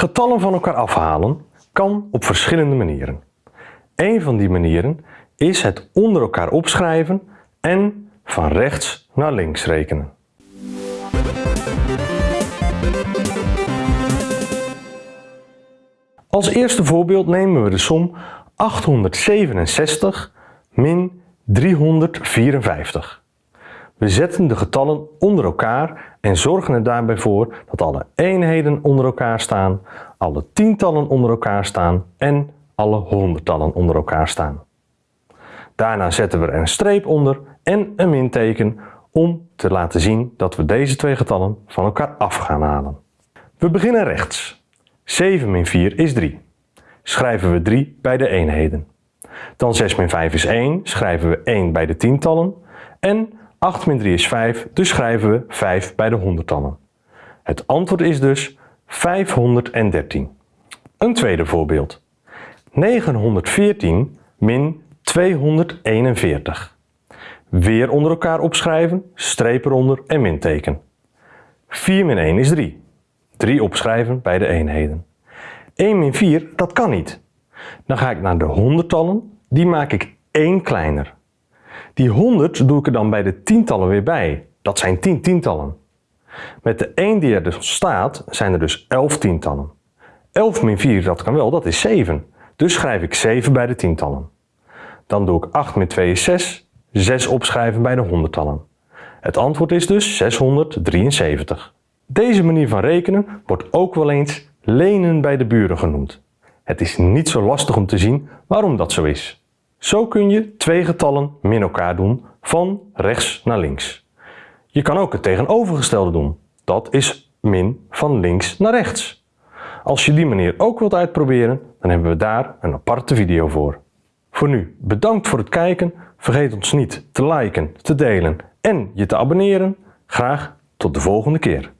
Getallen van elkaar afhalen kan op verschillende manieren. Een van die manieren is het onder elkaar opschrijven en van rechts naar links rekenen. Als eerste voorbeeld nemen we de som 867 min 354. We zetten de getallen onder elkaar en zorgen er daarbij voor dat alle eenheden onder elkaar staan, alle tientallen onder elkaar staan en alle honderdtallen onder elkaar staan. Daarna zetten we er een streep onder en een minteken om te laten zien dat we deze twee getallen van elkaar af gaan halen. We beginnen rechts. 7 min 4 is 3. Schrijven we 3 bij de eenheden. Dan 6 min 5 is 1, schrijven we 1 bij de tientallen. En 8 min 3 is 5, dus schrijven we 5 bij de honderdtallen. Het antwoord is dus 513. Een tweede voorbeeld. 914 min 241. Weer onder elkaar opschrijven, streep eronder en minteken. 4 min 1 is 3. 3 opschrijven bij de eenheden. 1 min 4, dat kan niet. Dan ga ik naar de honderdtallen, die maak ik 1 kleiner. Die 100 doe ik er dan bij de tientallen weer bij. Dat zijn 10 tientallen. Met de 1 die er dus staat, zijn er dus 11 tientallen. 11 min 4, dat kan wel, dat is 7. Dus schrijf ik 7 bij de tientallen. Dan doe ik 8 min 2 is 6, 6 opschrijven bij de honderdtallen. Het antwoord is dus 673. Deze manier van rekenen wordt ook wel eens lenen bij de buren genoemd. Het is niet zo lastig om te zien waarom dat zo is. Zo kun je twee getallen min elkaar doen van rechts naar links. Je kan ook het tegenovergestelde doen. Dat is min van links naar rechts. Als je die manier ook wilt uitproberen, dan hebben we daar een aparte video voor. Voor nu, bedankt voor het kijken. Vergeet ons niet te liken, te delen en je te abonneren. Graag tot de volgende keer.